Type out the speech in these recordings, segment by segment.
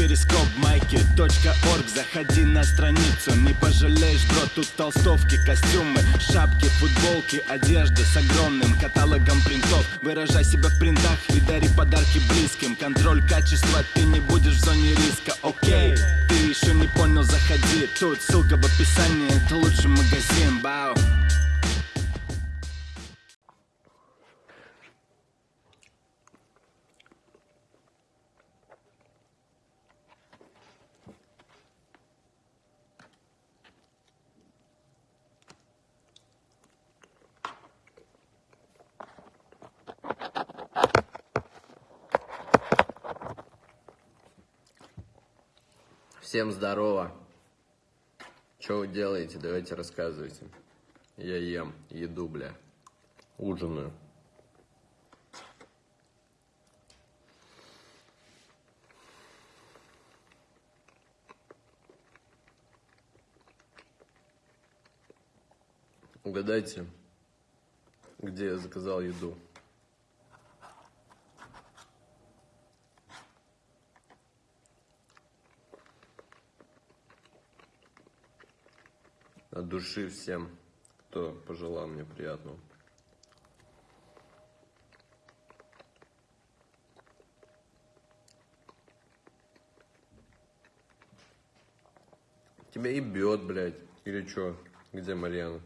перископ майки .орг. Заходи на страницу, не пожалеешь, бро Тут толстовки, костюмы, шапки, футболки Одежда с огромным каталогом принтов. Выражай себя в принтах и дари подарки близким. Контроль качества, ты не будешь в зоне риска, окей Ты еще не понял, заходи. Тут ссылка в описании, это лучший магазин, бау Всем здорово. Что вы делаете? Давайте рассказывайте. Я ем еду, бля. Ужинаю. Угадайте, где я заказал еду. От души всем, кто пожелал мне приятного. Тебя и бьет, блядь. Или что? Где Марьяна?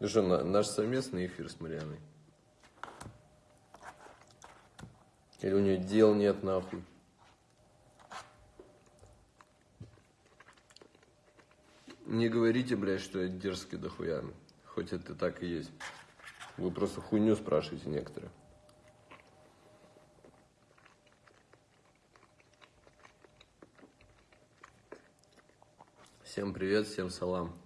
Ну что, на- наш совместный эфир с Марьяной? Или у нее дел нет, нахуй? Не говорите, блядь, что я дерзкий дохуя. Хоть это так и есть. Вы просто хуйню спрашиваете некоторые. Всем привет, всем салам.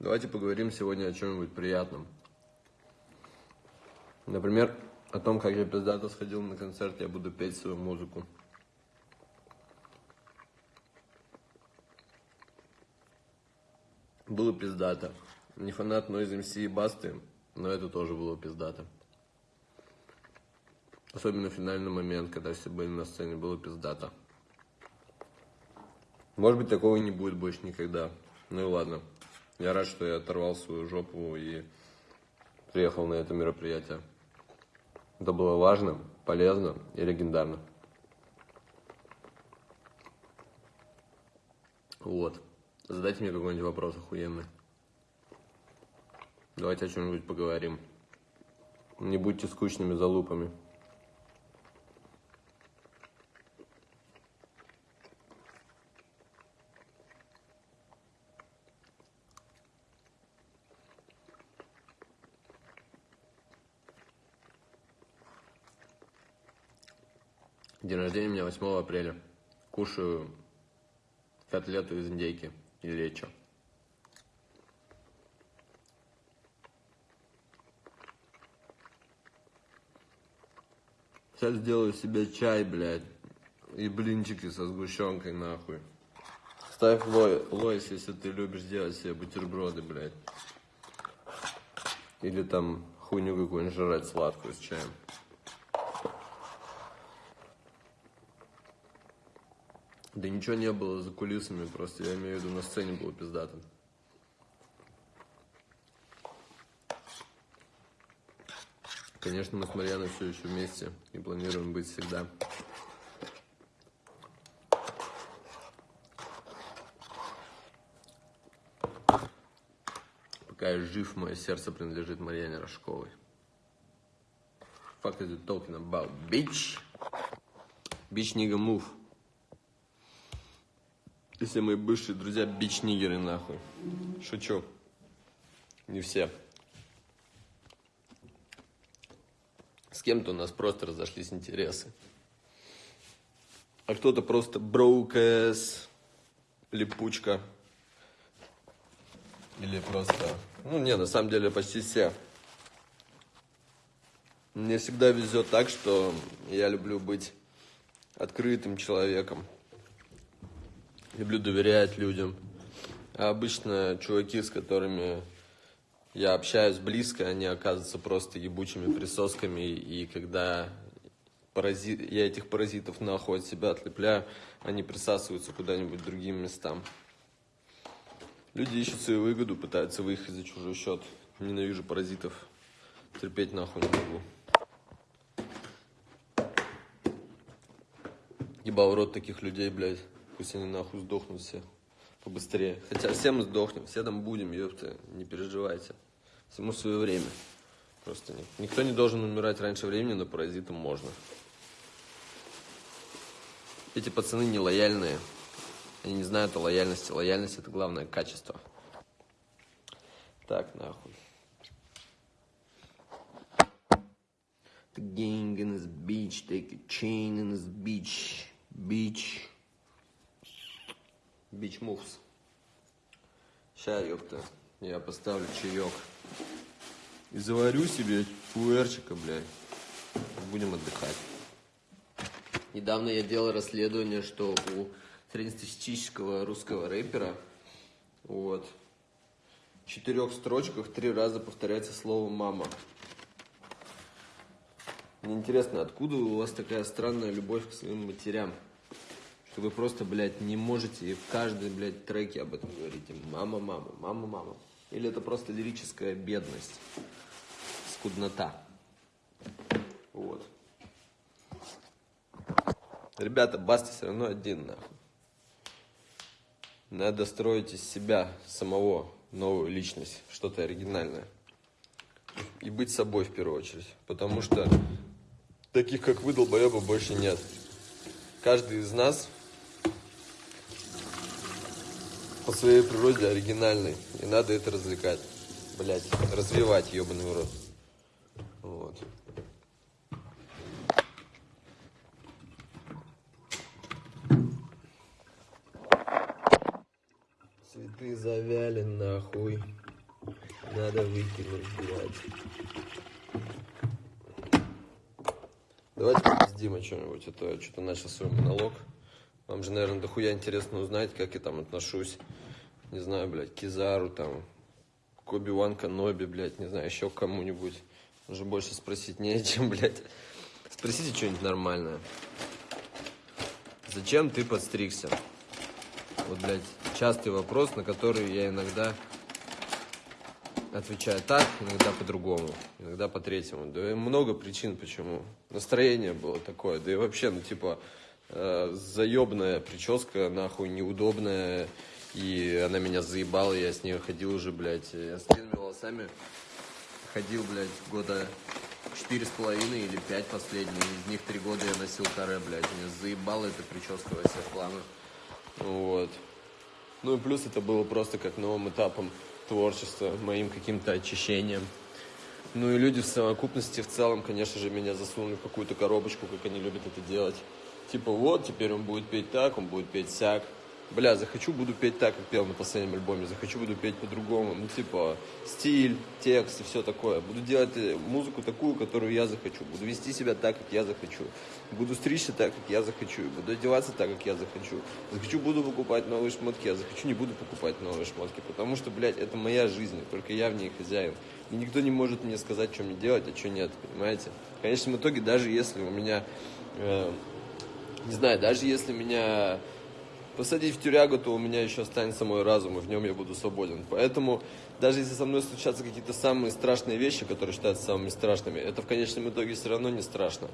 Давайте поговорим сегодня о чем-нибудь приятном. Например, о том, как я пиздато сходил на концерт, я буду петь свою музыку. Было пиздато. Не фанат Noise MC и Басты, но это тоже было пиздато. Особенно финальный момент, когда все были на сцене, было пиздато. Может быть, такого не будет больше никогда. Ну и ладно. Я рад, что я оторвал свою жопу и приехал на это мероприятие. Это было важно, полезно и легендарно. Вот. Задайте мне какой-нибудь вопрос охуенный. Давайте о чем-нибудь поговорим. Не будьте скучными залупами. День рождения у меня 8 апреля. Кушаю котлету из индейки и лечо. Сейчас сделаю себе чай, блядь, и блинчики со сгущенкой, нахуй. Ставь лой, лойс, если ты любишь делать себе бутерброды, блядь. Или там хуйню какую-нибудь жрать сладкую с чаем. Да ничего не было за кулисами, просто я имею в виду на сцене было пиздато. Конечно, мы с Марьяной все еще вместе и планируем быть всегда. Пока я жив, мое сердце принадлежит Марьяне Рожковой. Fuck is you talking about, bitch? Bitch nigga move. Все мои бывшие друзья бич-нигеры, нахуй. Шучу. Не все. С кем-то у нас просто разошлись интересы. А кто-то просто броукэс, липучка. Или просто... Ну, не, на самом деле почти все. Мне всегда везет так, что я люблю быть открытым человеком. Люблю доверять людям. А обычно чуваки, с которыми я общаюсь близко, они оказываются просто ебучими присосками, и когда паразит, я этих паразитов нахуй от себя отлепляю, они присасываются куда-нибудь другим местам. Люди ищут свою выгоду, пытаются выехать за чужой счет. Ненавижу паразитов. Терпеть нахуй не могу. Ебал рот таких людей, блядь. Пусть они нахуй сдохнут все. Побыстрее. Хотя все мы сдохнем, все там будем, ёпта. Не переживайте. Всему свое время. Просто нет. Никто не должен умирать раньше времени, но паразитам можно. Эти пацаны не лояльные. Они не знают о лояльности. Лояльность это главное качество. Так, нахуй. The gang in this beach, take a chain in this beach, beach, beach moves. Ща, ёпта, я поставлю чаек. И заварю себе пуэрчика, блядь. Будем отдыхать. Недавно я делал расследование, что у среднестатистического русского рэпера вот, в четырех строчках три раза повторяется слово «мама». Мне интересно, откуда у вас такая странная любовь к своим матерям? Что вы просто, блядь, не можете в каждой, блядь, треке об этом говорите. Мама, мама, мама, мама. Или это просто лирическая бедность, скуднота. Вот. Ребята, Баста все равно один, нахуй. Надо строить из себя самого новую личность, что-то оригинальное. И быть собой в первую очередь. Потому что таких, как вы, долбоеба, больше нет. Каждый из нас по своей природе оригинальный. И надо это развлекать. Блять, развивать, ебаный рот. Вот. Цветы завяли нахуй. Надо выкинуть, блядь. Давайте пиздим о чем-нибудь, а то я что-то начал свой монолог. Вам же, наверное, дохуя интересно узнать, как я там отношусь, не знаю, блядь, Кизару, там, к Оби-Ван Каноби, блядь, не знаю, еще кому-нибудь. Уже больше спросить не чем, блядь. Спросите что-нибудь нормальное. Зачем ты подстригся? Вот, блядь, частый вопрос, на который я иногда отвечаю так, иногда по-другому, иногда по-третьему. Да и много причин, почему. Настроение было такое, да и вообще, ну, типа, э, заебная прическа, нахуй, неудобная, и она меня заебала, я с ней ходил уже, блядь, я с длинными волосами ходил, блядь, года четыре с половиной или пять последние, из них три года я носил каре, блядь, меня заебала эта прическа во всех планах. Вот. Ну и плюс это было просто как новым этапом творчества, моим каким-то очищением. Ну и люди в совокупности в целом, конечно же, меня засунули в какую-то коробочку, как они любят это делать. Типа вот, теперь он будет петь так, он будет петь сяк бля, захочу, буду петь так, как пел на последнем альбоме, захочу, буду петь по-другому, ну, типа, стиль, текст и все такое. Буду делать э, музыку такую, которую я захочу, буду вести себя так, как я захочу, буду стричься так, как я захочу, буду одеваться так, как я захочу. Захочу, буду покупать новые шмотки, а захочу, не буду покупать новые шмотки, потому что, блядь, это моя жизнь, только я в ней хозяин. И никто не может мне сказать, что мне делать, а что нет, понимаете? В конечном итоге, даже если у меня, э, не знаю, даже если меня посадить в тюрягу, то у меня еще останется мой разум, и в нем я буду свободен. Поэтому даже если со мной случатся какие-то самые страшные вещи, которые считаются самыми страшными, это в конечном итоге все равно не страшно.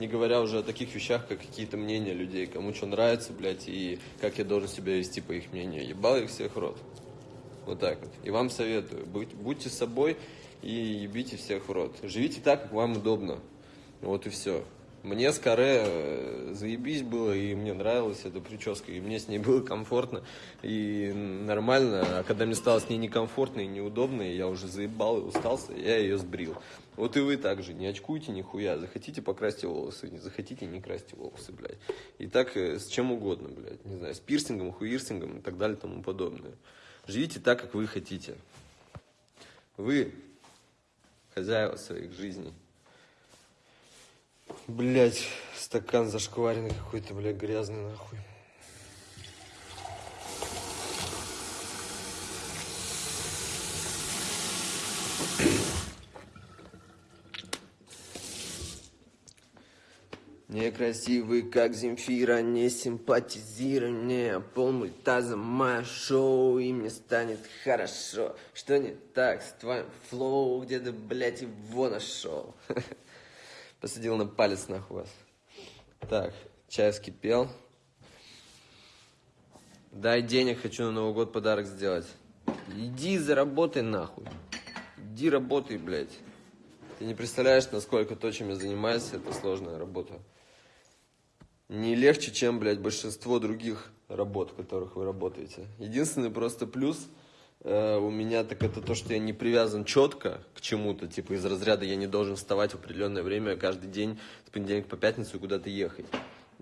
Не говоря уже о таких вещах, как какие-то мнения людей, кому что нравится, блядь, и как я должен себя вести по их мнению. Ебал их всех рот. Вот так вот. И вам советую, будь, будьте собой и ебите всех в рот. Живите так, как вам удобно. Вот и все. Мне с каре э, заебись было, и мне нравилась эта прическа, и мне с ней было комфортно и нормально. А когда мне стало с ней некомфортно и неудобно, и я уже заебал и устался, я ее сбрил. Вот и вы также, не очкуйте нихуя. Захотите, покрасьте волосы, не захотите, не красьте волосы, блядь. И так э, с чем угодно, блядь. Не знаю, с пирсингом, хуирсингом и так далее тому подобное. Живите так, как вы хотите. Вы хозяева своих жизней. Блять, стакан зашкваренный какой-то, блядь, грязный нахуй. Некрасивый, как Земфира, не симпатизируй мне Пол мультаза мое шоу, и мне станет хорошо Что не так с твоим флоу, где ты, блядь, его нашел? Посадил на палец нахуй вас. Так, чай вскипел. Дай денег, хочу на Новый год подарок сделать. Иди заработай нахуй. Иди работай, блядь. Ты не представляешь, насколько то, чем я занимаюсь, это сложная работа. Не легче, чем, блядь, большинство других работ, в которых вы работаете. Единственный просто плюс э, у меня так это то, что я не привязан четко к чему-то, типа из разряда я не должен вставать в определенное время каждый день с понедельника по пятницу куда-то ехать.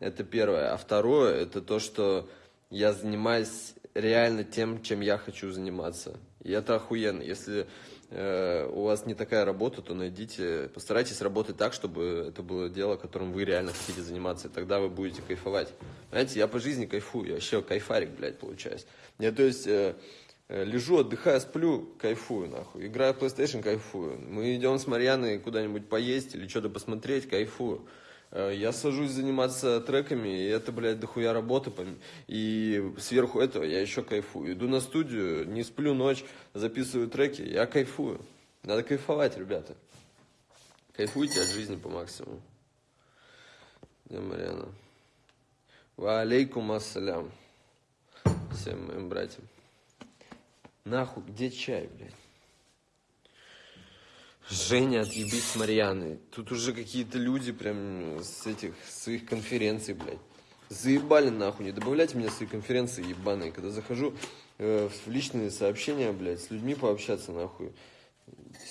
Это первое. А второе, это то, что я занимаюсь реально тем, чем я хочу заниматься. И это охуенно. Если Э, у вас не такая работа, то найдите, постарайтесь работать так, чтобы это было дело, которым вы реально хотите заниматься, и тогда вы будете кайфовать. Знаете, я по жизни кайфую, я вообще кайфарик, блядь, получаюсь. Я, то есть, э, лежу, отдыхаю, сплю, кайфую, нахуй. Играю в PlayStation, кайфую. Мы идем с Марьяной куда-нибудь поесть или что-то посмотреть, кайфую. Э, я сажусь заниматься треками, и это, блядь, дохуя работы. И сверху этого я еще кайфую. Иду на студию, не сплю ночь, записываю треки, я кайфую. Надо кайфовать, ребята. Кайфуйте от жизни по максимуму. Где Марьяна? Ва ассалям. Всем моим братьям. Нахуй, где чай, блядь? Женя, отъебись с Марьяны. Тут уже какие-то люди прям с этих своих конференций, блядь. Заебали нахуй, не добавляйте меня в свои конференции ебаные. Когда захожу э, в личные сообщения, блядь, с людьми пообщаться нахуй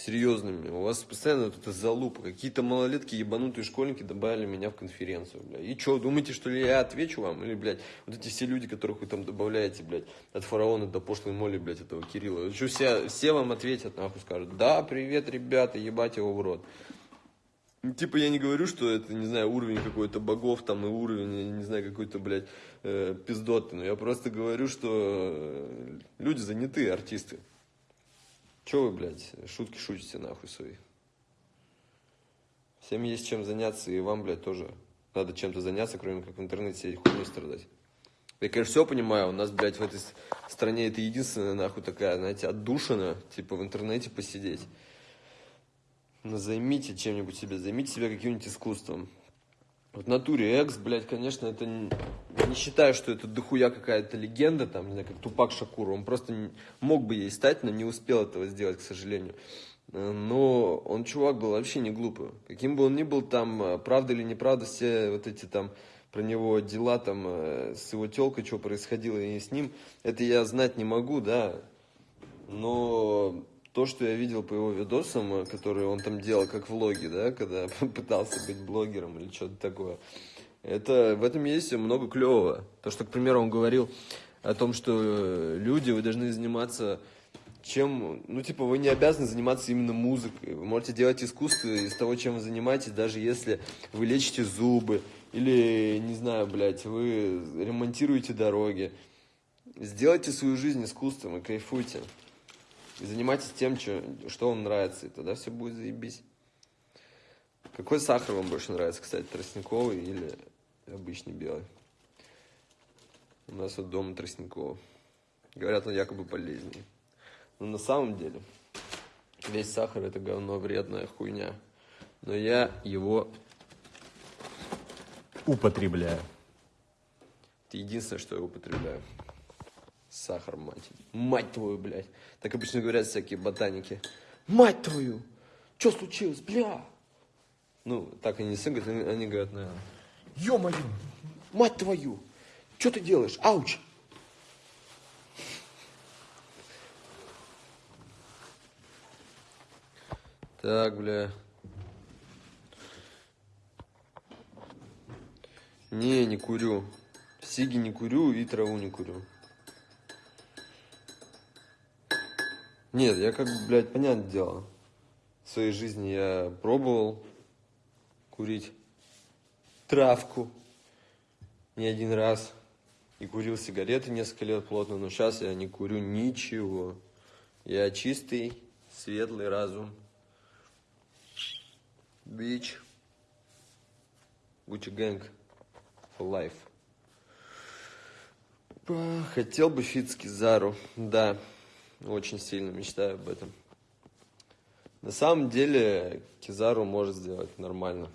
серьезными. У вас постоянно вот эта залупа. Какие-то малолетки, ебанутые школьники добавили меня в конференцию, блядь. И что, думаете, что ли я отвечу вам? Или, блядь, вот эти все люди, которых вы там добавляете, блядь, от фараона до пошлой моли, блядь, этого Кирилла. Что, все, все вам ответят, нахуй, скажут, да, привет, ребята, ебать его в рот. Типа я не говорю, что это, не знаю, уровень какой-то богов там и уровень, не знаю, какой-то, блядь, э, пиздоты. Но я просто говорю, что э, люди заняты, артисты. Че вы, блядь, шутки шутите нахуй свои? Всем есть чем заняться, и вам, блядь, тоже надо чем-то заняться, кроме как в интернете хуйней страдать. Я, конечно, все понимаю, у нас, блядь, в этой стране это единственная, нахуй, такая, знаете, отдушина, типа, в интернете посидеть. Но займите чем-нибудь себе, займите себя каким-нибудь искусством. В натуре экс, блядь, конечно, это не, не считаю, что это дохуя какая-то легенда, там, не знаю, как Тупак Шакур. Он просто не, мог бы ей стать, но не успел этого сделать, к сожалению. Э, но он чувак был вообще не глупый. Каким бы он ни был, там, э, правда или неправда, все вот эти там про него дела там э, с его телкой, что происходило и с ним, это я знать не могу, да. Но то, что я видел по его видосам, э, которые он там делал как влоги, да, когда пытался быть блогером или что-то такое, это, в этом есть много клевого. То, что, к примеру, он говорил о том, что э, люди, вы должны заниматься чем, ну, типа, вы не обязаны заниматься именно музыкой. Вы можете делать искусство из того, чем вы занимаетесь, даже если вы лечите зубы или, не знаю, блядь, вы ремонтируете дороги. Сделайте свою жизнь искусством и кайфуйте. И занимайтесь тем, что, что вам нравится, и тогда все будет заебись. Какой сахар вам больше нравится, кстати, тростниковый или обычный белый? У нас вот дома тростниковый. Говорят, он якобы полезнее. Но на самом деле весь сахар это говно, вредная хуйня. Но я его употребляю. Это единственное, что я употребляю. Сахар, мать. Мать твою, блядь. Так обычно говорят всякие ботаники. Мать твою! Что случилось, бля? Ну, так они не говорят, они, они говорят, наверное. Ё-моё! Мать твою! Что ты делаешь? Ауч! Так, бля. Не, не курю. Сиги не курю и траву не курю. Нет, я как бы, блядь, понятное дело. В своей жизни я пробовал курить травку не один раз. И курил сигареты несколько лет плотно, но сейчас я не курю ничего. Я чистый, светлый разум. Бич. Gang for life. Хотел бы фит с Кизару. Да, очень сильно мечтаю об этом. На самом деле Кизару может сделать нормально.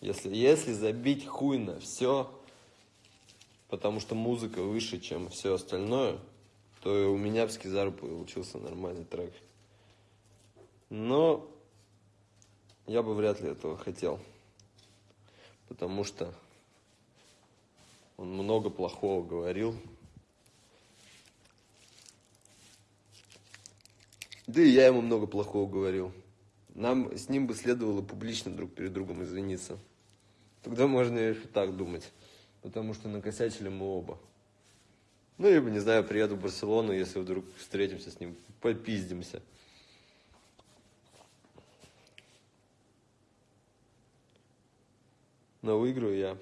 Если, если забить хуй на все, потому что музыка выше, чем все остальное, то у меня с Кизару получился нормальный трек. Но я бы вряд ли этого хотел. Потому что он много плохого говорил. Да и я ему много плохого говорил. Нам с ним бы следовало публично друг перед другом извиниться. Тогда можно и так думать. Потому что накосячили мы оба. Ну, либо, не знаю, приеду в Барселону, если вдруг встретимся с ним, попиздимся. Но выиграю я.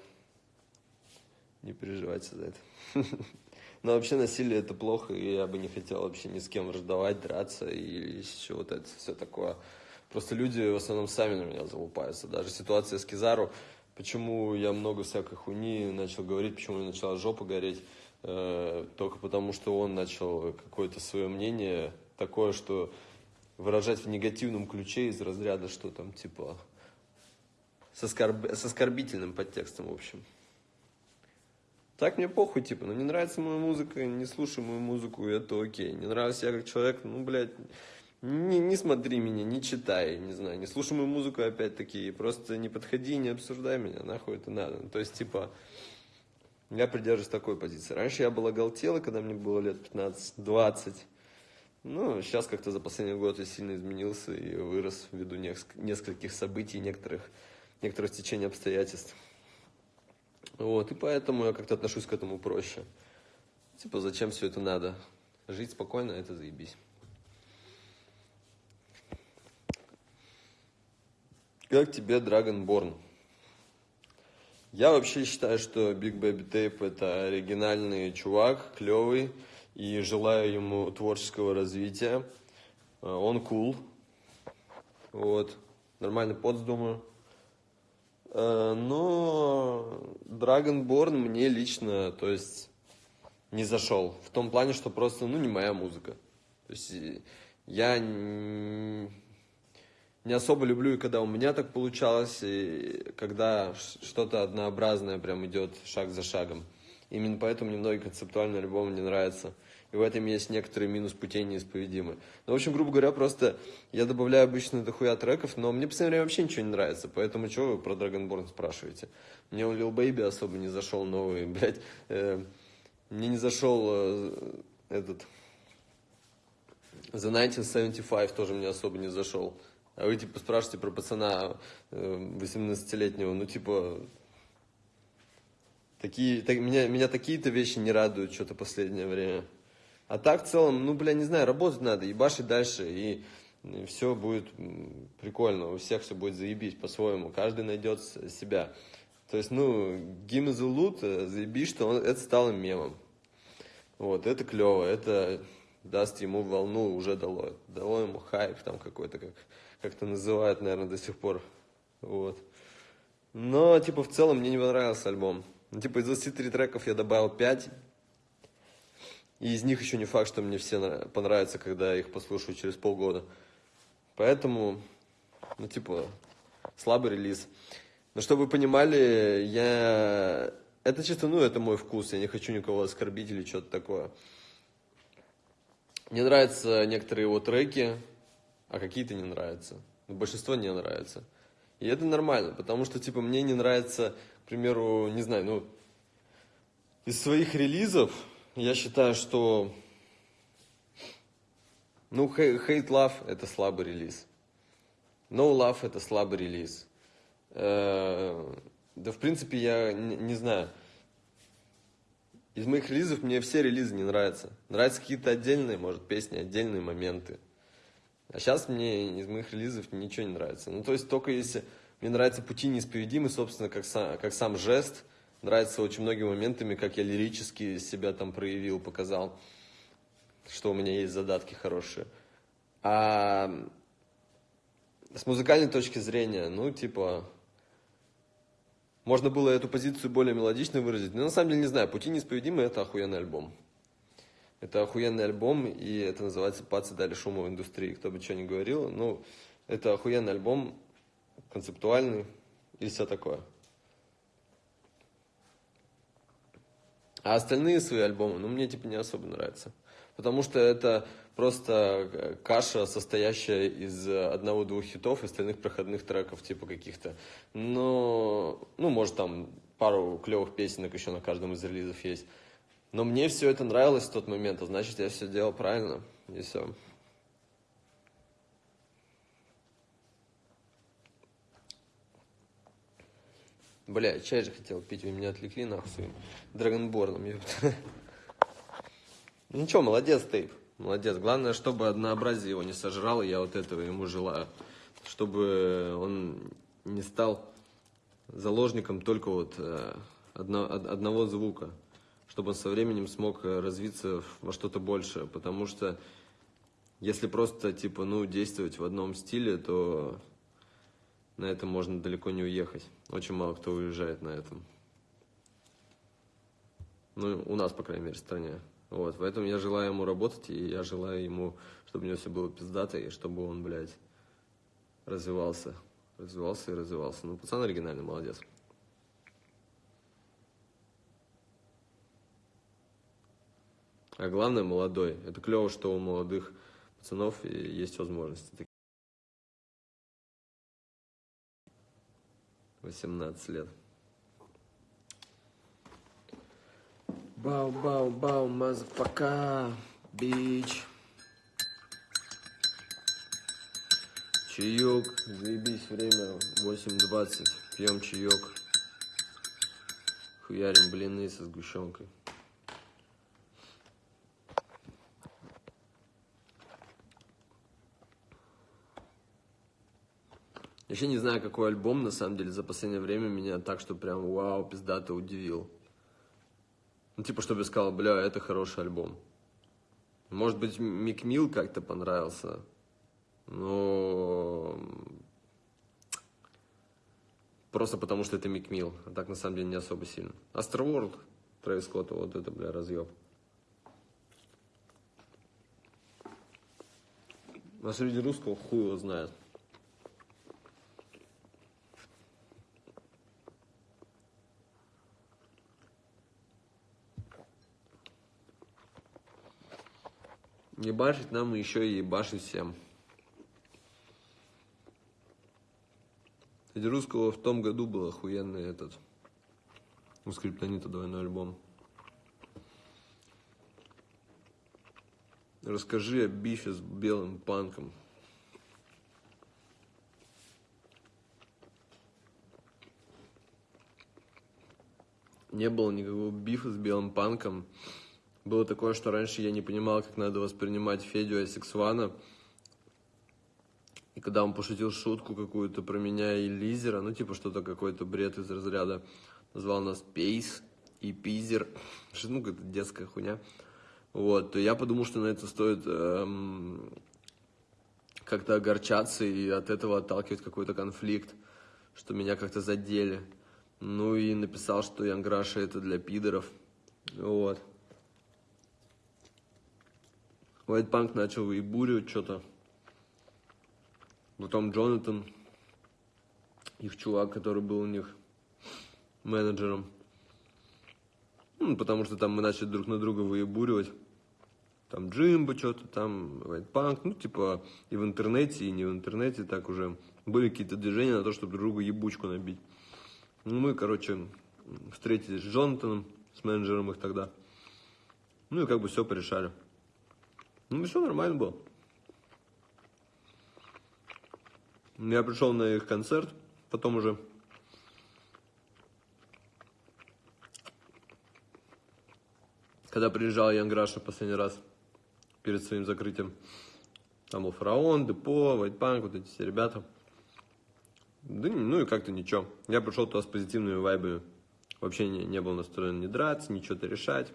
Не переживайте за это. Но вообще насилие это плохо, и я бы не хотел вообще ни с кем раздавать, драться и еще вот это все такое. Просто люди в основном сами на меня залупаются. Даже ситуация с Кизару, почему я много всякой хуйни начал говорить, почему у меня начала жопа гореть, э, только потому что он начал какое-то свое мнение такое, что выражать в негативном ключе из разряда, что там типа с, оскорб... с оскорбительным подтекстом, в общем. Так мне похуй, типа, ну не нравится моя музыка, не слушай мою музыку, это окей. Не нравится я как человек, ну, блядь, не, не смотри меня, не читай, не знаю, не слушай мою музыку опять-таки, просто не подходи, не обсуждай меня, нахуй это надо. Ну, то есть, типа, я придерживаюсь такой позиции. Раньше я была галтела, когда мне было лет 15-20. Ну, сейчас как-то за последний год я сильно изменился и вырос ввиду нескольких событий, некоторых, некоторых течений обстоятельств. Вот, и поэтому я как-то отношусь к этому проще. Типа, зачем все это надо? Жить спокойно, это заебись. Как тебе Dragonborn? Я вообще считаю, что Big Baby Tape это оригинальный чувак, клевый, и желаю ему творческого развития. Э, он кул, вот, нормальный подс, думаю. Э, но Dragonborn мне лично, то есть, не зашел. В том плане, что просто, ну, не моя музыка. То есть, я не особо люблю, и когда у меня так получалось, и когда что-то однообразное прям идет шаг за шагом. Именно поэтому мне многие концептуальные альбомы не нравятся. И в этом есть некоторый минус путей неисповедимы. Ну, в общем, грубо говоря, просто я добавляю обычно дохуя треков, но мне, по время, вообще ничего не нравится. Поэтому что вы про Dragonborn спрашиваете? Мне у Lil Baby особо не зашел новый, блядь. Э, мне не зашел э, этот... The 1975 тоже мне особо не зашел. А вы, типа, спрашиваете про пацана 18-летнего, ну, типа, такие, так, меня, меня такие-то вещи не радуют что-то последнее время. А так, в целом, ну, бля, не знаю, работать надо, ебашить дальше, и, все будет прикольно, у всех все будет заебись по-своему, каждый найдет себя. То есть, ну, me the loot, заебись, что он, это стало мемом. Вот, это клево, это даст ему волну, уже дало, дало ему хайп там какой-то, как как-то называют, наверное, до сих пор. Вот. Но, типа, в целом мне не понравился альбом. Ну, типа, из 23 треков я добавил 5. И из них еще не факт, что мне все понравятся, когда я их послушаю через полгода. Поэтому, ну, типа, слабый релиз. Но чтобы вы понимали, я... Это чисто, ну, это мой вкус. Я не хочу никого оскорбить или что-то такое. Мне нравятся некоторые его треки а какие-то не нравятся. Но большинство не нравится. И это нормально, потому что, типа, мне не нравится, к примеру, не знаю, ну, из своих релизов я считаю, что, ну, Hate Love – это слабый релиз. No Love – это слабый релиз. Э, да, в принципе, я не, знаю. Из моих релизов мне все релизы не нравятся. Нравятся какие-то отдельные, может, песни, отдельные моменты. А сейчас мне из моих релизов ничего не нравится. Ну, то есть только если мне нравятся пути неисповедимы, собственно, как сам, как сам жест, нравится очень многими моментами, как я лирически себя там проявил, показал, что у меня есть задатки хорошие. А с музыкальной точки зрения, ну, типа, Можно было эту позицию более мелодично выразить. Но на самом деле не знаю, «Пути неисповедимы» — это охуенный альбом. Это охуенный альбом, и это называется «Пацы дали шума в индустрии». Кто бы что ни говорил, ну, это охуенный альбом, концептуальный и все такое. А остальные свои альбомы, ну, мне типа не особо нравятся. Потому что это просто э, каша, состоящая из одного-двух хитов и остальных проходных треков, типа каких-то. Но, ну, может, там пару клевых песенок еще на каждом из релизов есть. Но мне все это нравилось в тот момент, а значит, я все делал правильно. И все. Бля, чай же хотел пить, вы меня отвлекли нахуй своим драгонборном. Ну ничего, молодец, Тейп, молодец. Главное, чтобы однообразие его не сожрало, я вот этого ему желаю. Чтобы он не стал заложником только вот э, одно, одного звука. Чтобы он со временем смог развиться во что-то большее. Потому что если просто, типа, ну, действовать в одном стиле, то на этом можно далеко не уехать. Очень мало кто уезжает на этом. Ну, у нас, по крайней мере, в стране. Вот, поэтому я желаю ему работать, и я желаю ему, чтобы у него все было пиздато, и чтобы он, блядь, развивался. Развивался и развивался. Ну, пацан оригинальный, молодец. А главное, молодой. Это клево, что у молодых пацанов есть возможности. 18 лет. Бау-бау-бау, motherfucker, bitch. Чаек, заебись, время 8.20, пьем чаек. Хуярим блины со сгущенкой. Вообще не знаю, какой альбом, на самом деле, за последнее время меня так, что прям вау, пиздато удивил. Ну, типа, чтобы я сказал, бля, это хороший альбом. Может быть, Мик Мил как-то понравился, но... Просто потому, что это Мик Мил, а так, на самом деле, не особо сильно. Astroworld, Трэвис Скотта, вот это, бля, разъеб. А среди русского хуй его знает. Ебашить нам еще и ебашить всем. Кстати, русского в том году был охуенный этот у скриптонита двойной альбом. Расскажи о бифе с белым панком. Не было никакого бифа с белым панком. Было такое, что раньше я не понимал, как надо воспринимать Федю Асексвана. И когда он пошутил шутку какую-то про меня и Лизера, ну типа что-то какой-то бред из разряда, назвал нас Пейс и Пизер, ну какая-то детская хуйня. Вот, то я подумал, что на это стоит эм, как-то огорчаться и от этого отталкивать какой-то конфликт, что меня как-то задели. Ну и написал, что Янграша это для пидоров. Вот. White начал и бурю что-то. Потом Джонатан, их чувак, который был у них менеджером. Ну, потому что там мы начали друг на друга выебуривать. Там Джимбо что-то, там White ну, типа и в интернете, и не в интернете, так уже были какие-то движения на то, чтобы друг другу ебучку набить. Ну, мы, короче, встретились с Джонатаном, с менеджером их тогда. Ну, и как бы все порешали. Ну, все нормально было. Я пришел на их концерт, потом уже когда приезжал Ян Граша последний раз перед своим закрытием, там был Фараон, Депо, Вайтпанк, вот эти все ребята. Да, ну и как-то ничего. Я пришел туда с позитивными вайбами. Вообще не, не был настроен не драться, ничего-то решать.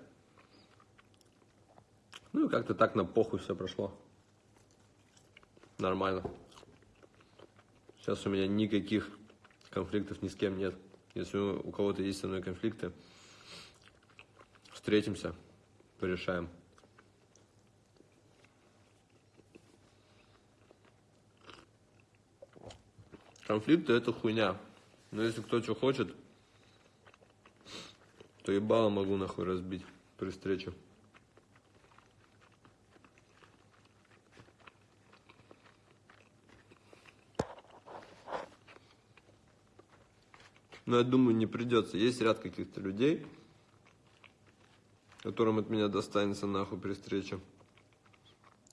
Ну и как-то так на похуй все прошло. Нормально. Сейчас у меня никаких конфликтов ни с кем нет. Если у кого-то есть со мной конфликты, встретимся, порешаем. Конфликты это хуйня. Но если кто что хочет, то ебало могу нахуй разбить при встрече. Но я думаю, не придется. Есть ряд каких-то людей, которым от меня достанется нахуй при встрече.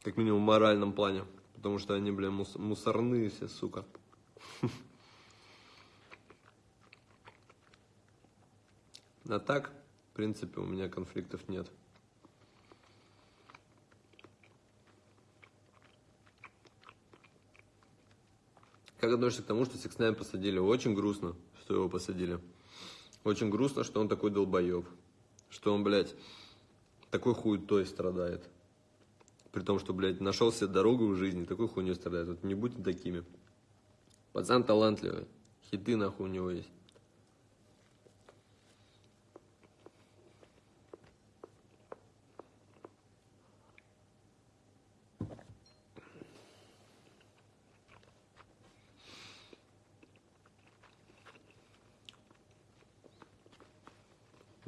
Как минимум в моральном плане. Потому что они, бля, мус мусорные все, сука. А так, в принципе, у меня конфликтов нет. Как относишься к тому, что 6ix9ine посадили? Очень грустно, что его посадили. Очень грустно, что он такой долбоеб. Что он, блядь, такой хуетой страдает. При том, что, блядь, нашел себе дорогу в жизни, такой хуйней страдает. Вот не будьте такими. Пацан талантливый. Хиты нахуй у него есть.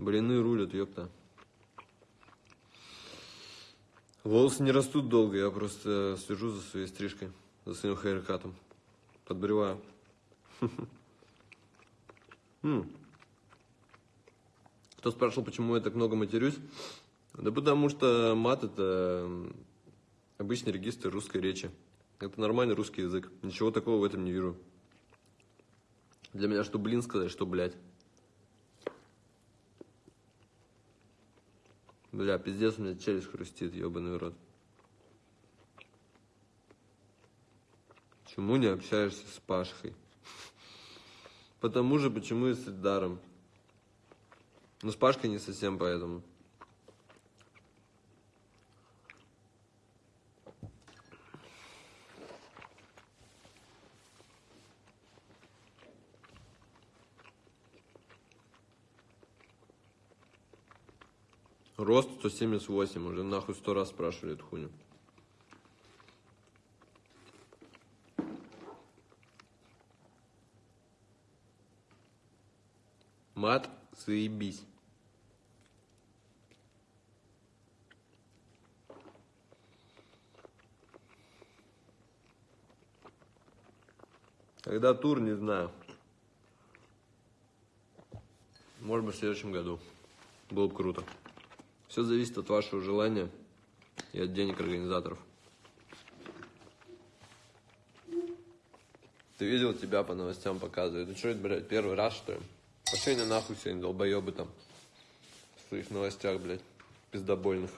Блины рулят, ёпта. Волосы не растут долго, я просто слежу за своей стрижкой, за своим хейркатом. Подбреваю. Кто спрашивал, почему я так много матерюсь? Да потому что мат это обычный регистр русской речи. Это нормальный русский язык. Ничего такого в этом не вижу. Для меня что блин сказать, что блядь. Бля, пиздец, у меня челюсть хрустит, ебаный рот. Почему не общаешься с Пашкой? Потому же, почему и с Эльдаром. Ну, с Пашкой не совсем поэтому. Рост 178, уже нахуй сто раз спрашивали эту хуйню. Мат, заебись. Когда тур, не знаю. Может быть, в следующем году. Было бы круто. Все зависит от вашего желания и от денег организаторов. Ты видел, тебя по новостям показывают. Ну что это, блядь, первый раз, что ли? Пошли на нахуй сегодня, долбоебы там. В своих новостях, блядь, пиздобольных.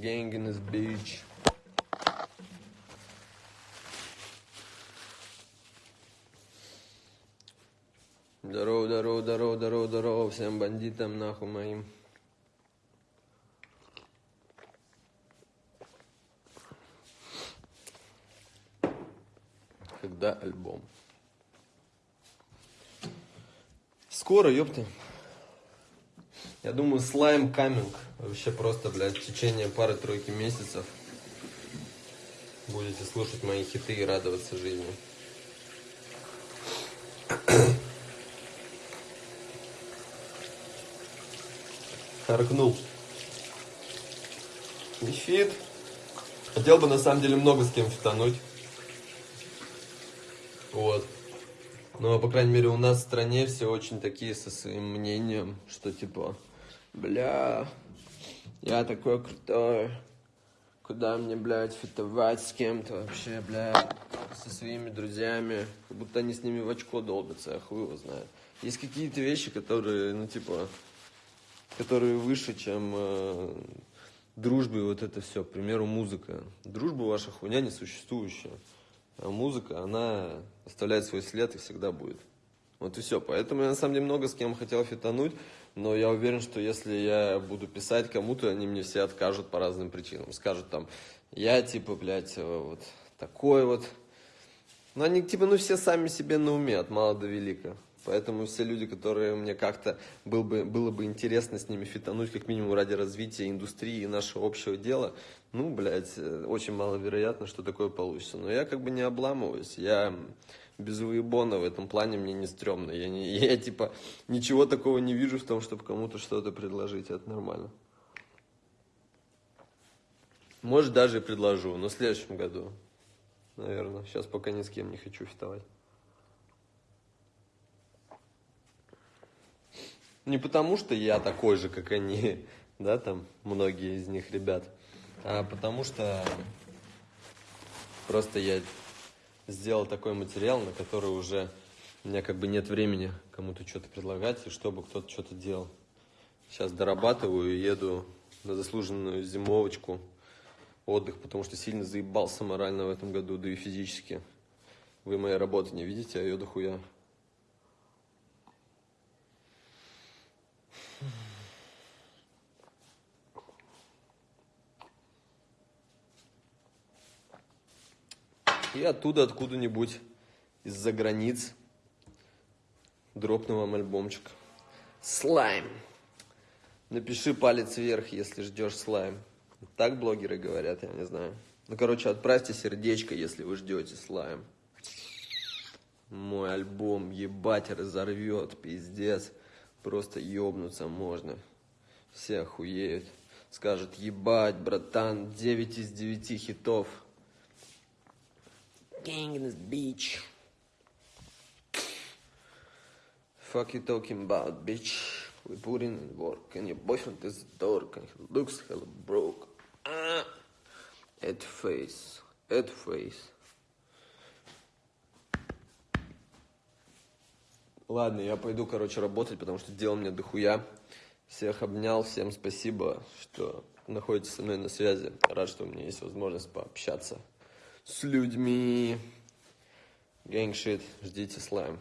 Gang in this beach. Здорово, здорово, здорово, здорово, здорово всем бандитам нахуй моим. Когда альбом? Скоро, ёпта. Я думаю, слайм каминг. Вообще просто, блядь, в течение пары-тройки месяцев будете слушать мои хиты и радоваться жизни. Харкнул. Не фит. Хотел бы на самом деле много с кем фитануть. Вот. Но, по крайней мере, у нас в стране все очень такие со своим мнением, что типа Бля, я такой крутой. Куда мне, блядь, фитовать с кем-то вообще, блядь, со своими друзьями. Как будто они с ними в очко долбятся, я хуй его знаю. Есть какие-то вещи, которые, ну, типа, которые выше, чем э, дружбы вот это все, к примеру, музыка. Дружба ваша хуйня несуществующая. А музыка, она оставляет свой след и всегда будет. Вот и все. Поэтому я на самом деле много с кем хотел фитануть, но я уверен, что если я буду писать кому-то, они мне все откажут по разным причинам. Скажут там, я типа, блядь, вот такой вот. Но они типа, ну все сами себе на уме, от мала до велика. Поэтому все люди, которые мне как-то был бы, было бы интересно с ними фитануть, как минимум ради развития индустрии и нашего общего дела, ну, блядь, э, очень маловероятно, что такое получится. Но я как бы не обламываюсь, я без уебона в этом плане мне не стрёмно. Я, не, я типа ничего такого не вижу в том, чтобы кому-то что-то предложить, это нормально. Может, даже и предложу, но в следующем году, наверное. Сейчас пока ни с кем не хочу фитовать. Не потому, что я такой же, как они, да, там, многие из них ребят, а потому что просто я сделал такой материал, на который уже у меня как бы нет времени кому-то что-то предлагать, и чтобы кто-то что-то делал. Сейчас дорабатываю и еду на заслуженную зимовочку, отдых, потому что сильно заебался морально в этом году, да и физически. Вы моей работы не видите, а ее дохуя. И оттуда, откуда-нибудь, из-за границ, дропнул вам альбомчик. Слайм. Напиши палец вверх, если ждешь слайм. Так блогеры говорят, я не знаю. Ну, короче, отправьте сердечко, если вы ждете слайм. Мой альбом, ебать, разорвет, пиздец. Просто ёбнуться можно. Все охуеют. Скажут, ебать, братан, 9 из 9 хитов. Gang in this beach. Fuck you talking about, bitch? We put in work, and your boyfriend is a dork, and he looks hella broke. Ah. At face, at face. Ладно, я пойду, короче, работать, потому что дел мне дохуя. Всех обнял, всем спасибо, что находитесь со мной на связи. Рад, что у меня есть возможность пообщаться с людьми. Гангшит, ждите слайм.